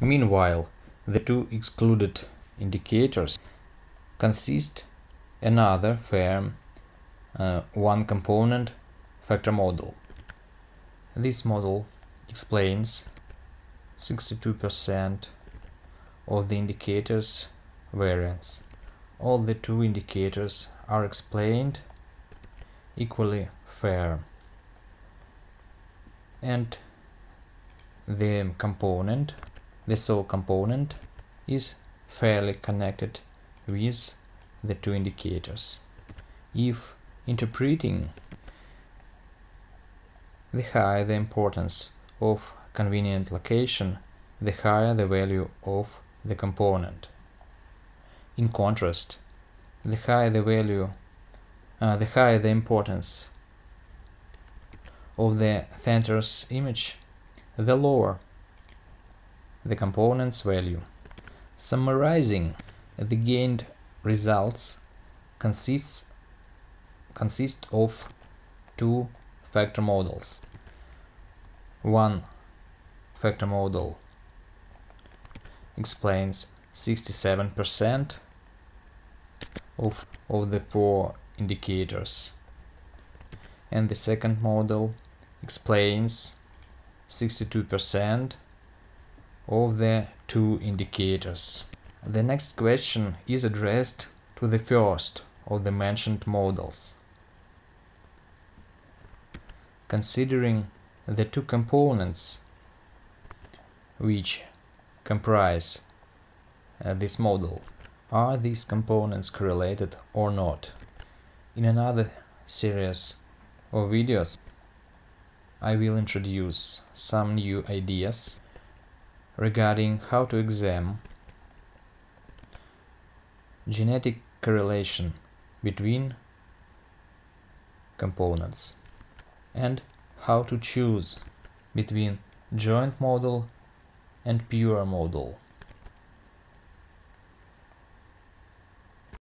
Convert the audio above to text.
Meanwhile, the two excluded indicators consist another firm uh, one component factor model. This model explains 62% of the indicators variance. All the two indicators are explained equally fair and the component, the sole component is fairly connected with the two indicators. If interpreting the higher the importance of convenient location, the higher the value of the component. In contrast, the higher the value, uh, the higher the importance of the center's image, the lower the component's value. Summarizing, the gained results consists consist of two factor models. One factor model explains 67% of, of the four indicators and the second model explains 62% of the two indicators. The next question is addressed to the first of the mentioned models. Considering the two components which comprise uh, this model, are these components correlated or not? In another series of videos, I will introduce some new ideas regarding how to examine genetic correlation between components and how to choose between joint model and pure model.